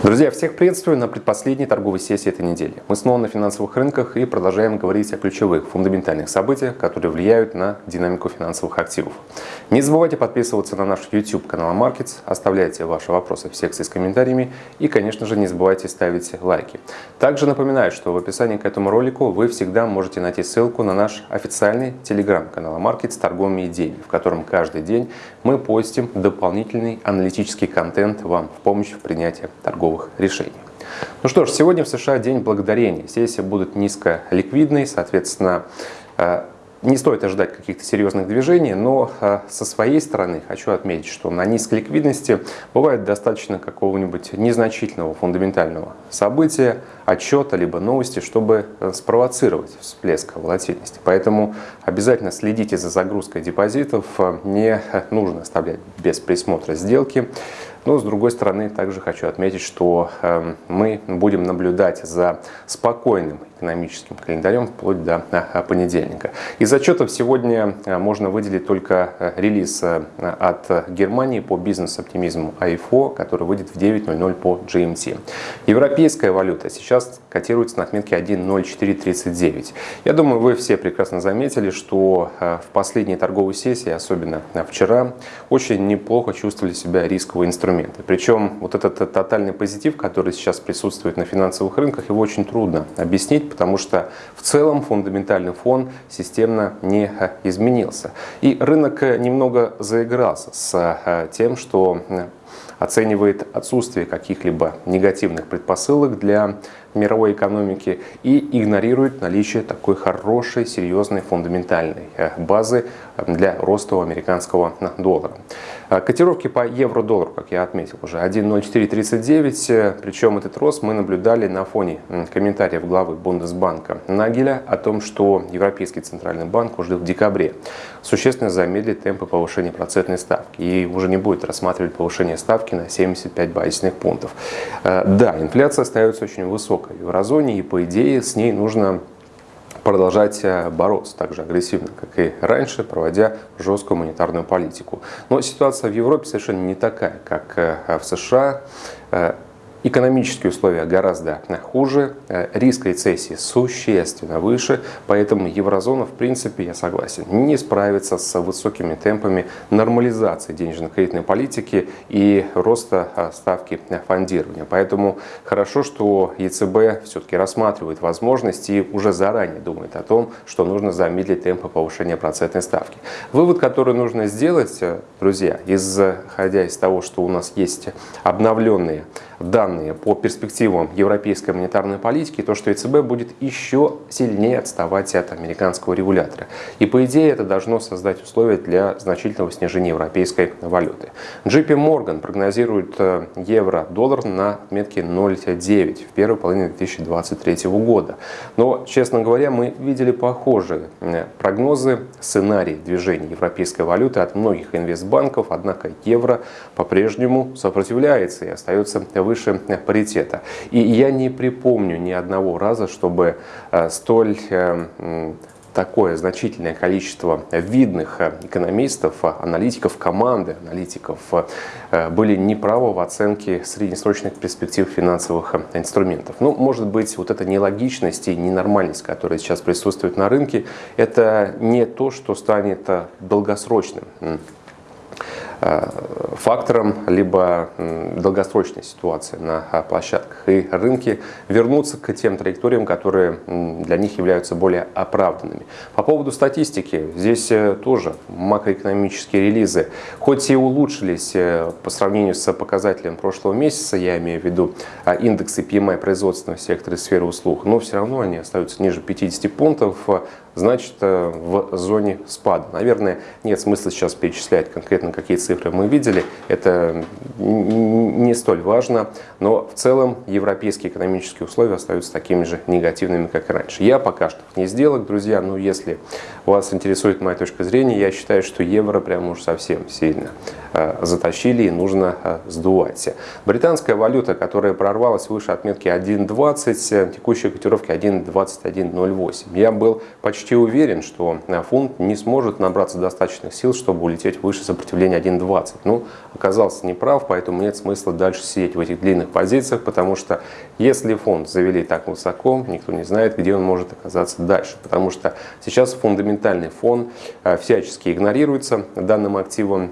Друзья, всех приветствую на предпоследней торговой сессии этой недели. Мы снова на финансовых рынках и продолжаем говорить о ключевых фундаментальных событиях, которые влияют на динамику финансовых активов. Не забывайте подписываться на наш YouTube канал Markets, оставляйте ваши вопросы в секции с комментариями и, конечно же, не забывайте ставить лайки. Также напоминаю, что в описании к этому ролику вы всегда можете найти ссылку на наш официальный телеграм-канал Markets торговыми идеями, в котором каждый день мы постим дополнительный аналитический контент вам в помощь в принятии торговых торговых решений. Ну что ж, сегодня в США день благодарения. Сессия будет низколиквидной, соответственно, э, не стоит ожидать каких-то серьезных движений, но э, со своей стороны хочу отметить, что на низкой ликвидности бывает достаточно какого-нибудь незначительного фундаментального события, отчета, либо новости, чтобы э, спровоцировать всплеск волатильности. Поэтому обязательно следите за загрузкой депозитов, не нужно оставлять без присмотра сделки. Но с другой стороны, также хочу отметить, что эм, мы будем наблюдать за спокойным экономическим календарем вплоть до э, понедельника. Из отчетов сегодня э, можно выделить только э, релиз от Германии по бизнес-оптимизму АИФО, который выйдет в 9.00 по GMT. Европейская валюта сейчас котируется на отметке 1.0439. Я думаю, вы все прекрасно заметили, что в последней торговой сессии, особенно вчера, очень неплохо чувствовали себя рисковые инструменты. Причем вот этот тотальный позитив, который сейчас присутствует на финансовых рынках, его очень трудно объяснить, потому что в целом фундаментальный фон системно не э, изменился. И рынок э, немного заигрался с э, тем, что оценивает отсутствие каких-либо негативных предпосылок для мировой экономики и игнорирует наличие такой хорошей, серьезной, фундаментальной базы для роста американского доллара. А, котировки по евро-доллару, как я отметил уже, 1.0439, причем этот рост мы наблюдали на фоне комментариев главы Бундесбанка Нагеля о том, что Европейский Центральный банк уже в декабре существенно замедлит темпы повышения процентной ставки и уже не будет рассматривать повышение ставки на 75 базисных пунктов. А, да, инфляция остается очень высокой в еврозоне и по идее с ней нужно продолжать э, бороться так же агрессивно, как и раньше, проводя жесткую монетарную политику. Но ситуация в Европе совершенно не такая, как э, в США. Экономические условия гораздо хуже, э, риск рецессии существенно выше, поэтому еврозона, в принципе, я согласен, не справится с высокими темпами нормализации денежно-кредитной политики и роста э, ставки фондирования. Поэтому хорошо, что ЕЦБ все-таки рассматривает возможности и уже заранее думает о том, что нужно замедлить темпы повышения процентной ставки. Вывод, который нужно сделать, э, друзья, исходя из того, что у нас есть обновленные данные по перспективам европейской монетарной политики, то, что ЕЦБ будет еще сильнее отставать от американского регулятора. И по идее это должно создать условия для значительного снижения европейской валюты. JP Morgan прогнозирует э, евро-доллар на отметке 0,9 в первой половине 2023 года. Но, честно говоря, мы видели похожие э, прогнозы, сценарии движения европейской валюты от многих инвестбанков, однако евро по-прежнему сопротивляется и остается выше паритета. И я не припомню ни одного раза, чтобы э, столь э, такое значительное количество видных э, экономистов, аналитиков команды, аналитиков были неправы в оценке среднесрочных перспектив финансовых инструментов. Ну, может быть, вот эта нелогичность и ненормальность, которая сейчас присутствует на рынке, это не то, что станет долгосрочным фактором, либо долгосрочной ситуации на э, площадках. И рынки вернутся к тем траекториям, которые для них являются более оправданными. По поводу статистики, здесь э, тоже макроэкономические релизы, хоть и улучшились по сравнению с показателем прошлого месяца, я имею в виду индексы PMI производственного сектора и сферы услуг, но все равно они остаются ниже 50 пунктов, значит в зоне спада. Наверное, нет смысла сейчас перечислять конкретно какие цифры мы видели, это не столь важно, но в целом европейские экономические условия остаются такими же негативными, как и раньше. Я пока что не сделок, друзья, но если вас интересует моя точка зрения, я считаю, что евро прям уж совсем сильно затащили и нужно э, сдувать. Британская валюта, которая прорвалась выше отметки 1.20, э, текущая котировки 1.2108. Я был почти уверен, что фунт не сможет набраться достаточных сил, чтобы улететь выше сопротивления 1.20. 1.20. Ну, оказался неправ, поэтому нет смысла дальше сидеть в этих длинных позициях, потому что если фонд завели так высоко, никто не знает, где он может оказаться дальше, потому что сейчас фундаментальный фон э, всячески игнорируется данным активом.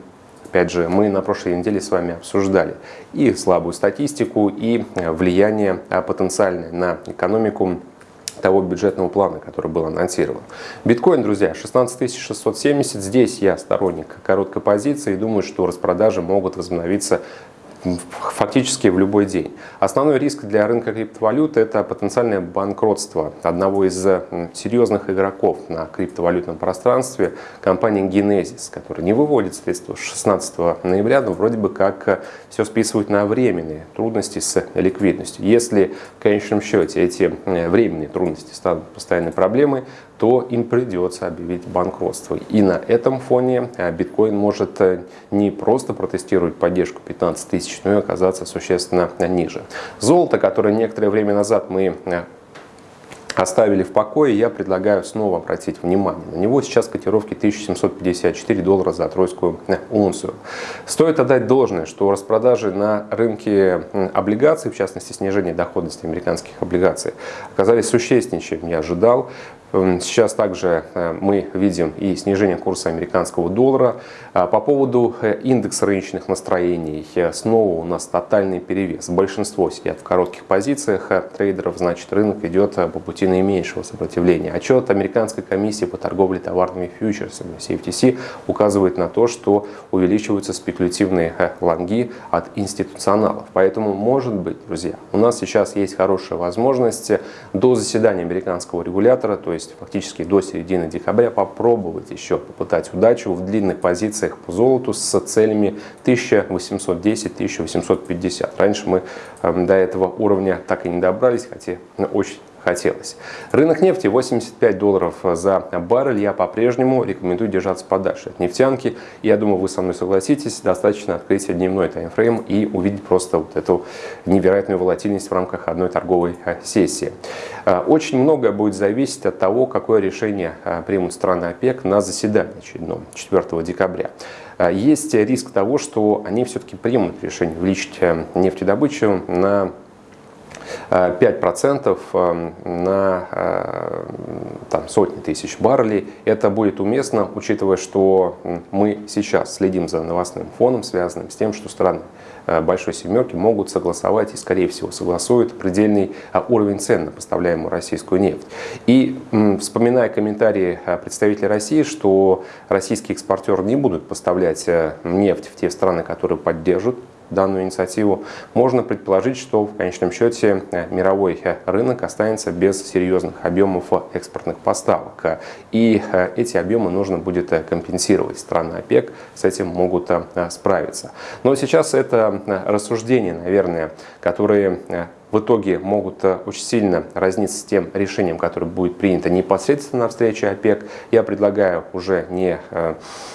Опять же, мы на прошлой неделе с вами обсуждали и слабую статистику, и э, влияние э, потенциальное на экономику того бюджетного плана, который был анонсирован. Биткоин, друзья, 16 670. Здесь я сторонник короткой позиции и думаю, что распродажи могут возобновиться фактически в любой день. Основной риск для рынка криптовалют – это потенциальное банкротство одного из серьезных игроков на криптовалютном пространстве, компании Genesis, которая не выводит средства 16 ноября, но вроде бы как э, все списывают на временные трудности с ликвидностью. Если в конечном счете эти э, временные трудности станут постоянной проблемой, то им придется объявить банкротство. И на этом фоне э, биткоин может э, не просто протестировать поддержку 15 тысяч, но и оказаться существенно ниже. Золото, которое некоторое время назад мы э, оставили в покое, я предлагаю снова обратить внимание. На него сейчас котировки 1754 доллара за тройскую унцию. Стоит отдать должное, что распродажи на рынке облигаций, в частности снижение доходности американских облигаций, оказались существеннее, чем я ожидал. Эм, сейчас также э, мы видим и снижение курса американского доллара. А по поводу э, индекса рыночных настроений, э, снова у нас тотальный перевес. Большинство сидят в коротких позициях трейдеров, значит рынок идет по пути наименьшего сопротивления. Отчет Американской комиссии по торговле товарными фьючерсами CFTC указывает на то, что увеличиваются спекулятивные лонги от институционалов. Поэтому, может быть, друзья, у нас сейчас есть хорошая возможность до заседания американского регулятора, то есть есть фактически до середины декабря, попробовать еще попытать удачу в длинных позициях по золоту с целями 1810-1850. Раньше мы эм, до этого уровня так и не добрались, хотя очень хотелось. Рынок нефти 85 долларов за баррель. Я по-прежнему рекомендую держаться подальше от нефтянки. Я думаю, вы со мной согласитесь. Достаточно открыть дневной таймфрейм и увидеть просто вот эту невероятную волатильность в рамках одной торговой а, сессии. А, очень многое будет зависеть от того, какое решение а, примут страны ОПЕК на заседании очередном 4 декабря есть риск того, что они все-таки примут решение увеличить э, нефтедобычу на 5% эм, на э, там, сотни тысяч баррелей. Это будет уместно, учитывая, что мы сейчас следим за новостным фоном, связанным с тем, что страны э, Большой Семерки могут согласовать и, скорее всего, согласуют предельный э, уровень цен на поставляемую российскую нефть. И вспоминая комментарии представителей России, что российские экспортеры не будут поставлять нефть в те страны, которые поддержат данную инициативу, можно предположить, что в конечном счете э, мировой э, рынок останется без серьезных объемов экспортных поставок. И э, эти объемы нужно будет компенсировать. Страны ОПЕК с этим могут справиться. Но сейчас это рассуждения, наверное, которые в итоге могут э, очень сильно разниться с тем решением, которое будет принято непосредственно на встрече ОПЕК. Я предлагаю уже не э,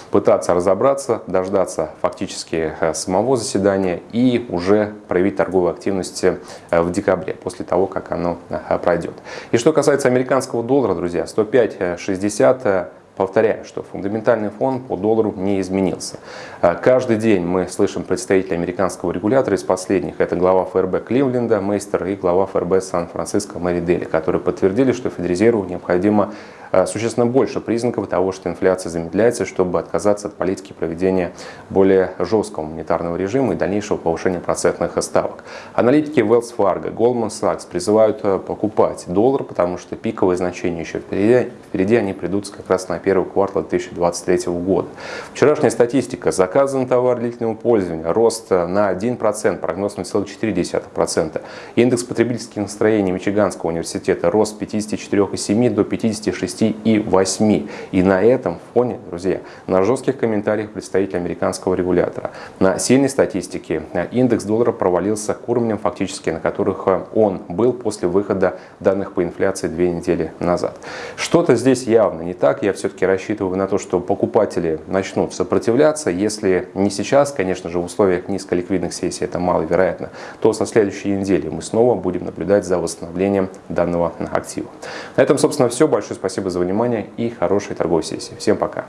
пытаться разобраться, дождаться фактически э, самого заседания и уже проявить торговую активность в декабре, после того, как оно пройдет. И что касается американского доллара, друзья, 105.60 Повторяю, что фундаментальный фон по доллару не изменился. А, каждый день мы слышим представителей американского регулятора из последних. Это глава ФРБ Кливленда, Мейстер и глава ФРБ Сан-Франциско Мэри Дели, которые подтвердили, что Федрезерву необходимо существенно больше признаков того, что инфляция замедляется, чтобы отказаться от политики проведения более жесткого монетарного режима и дальнейшего повышения процентных ставок. Аналитики Wells Fargo, Goldman Sachs призывают а, покупать доллар, потому что пиковые значения еще впереди, впереди они придут как раз на первый квартал 2023 года. Вчерашняя статистика. Заказан товар длительного пользования. Рост на 1%, прогноз 0,4%. Индекс потребительских настроений Мичиганского университета. Рост с 54,7 до 56,8. И на этом фоне, друзья, на жестких комментариях представителей американского регулятора, на сильной статистике индекс доллара провалился к уровням фактически, на которых он был после выхода данных по инфляции две недели назад. Что-то здесь явно не так. Я все все-таки рассчитываю на то, что покупатели начнут сопротивляться. Если не сейчас, конечно же, в условиях низколиквидных сессий это маловероятно, то со следующей недели мы снова будем наблюдать за восстановлением данного актива. На этом, собственно, все. Большое спасибо за внимание и хорошей торговой сессии. Всем пока!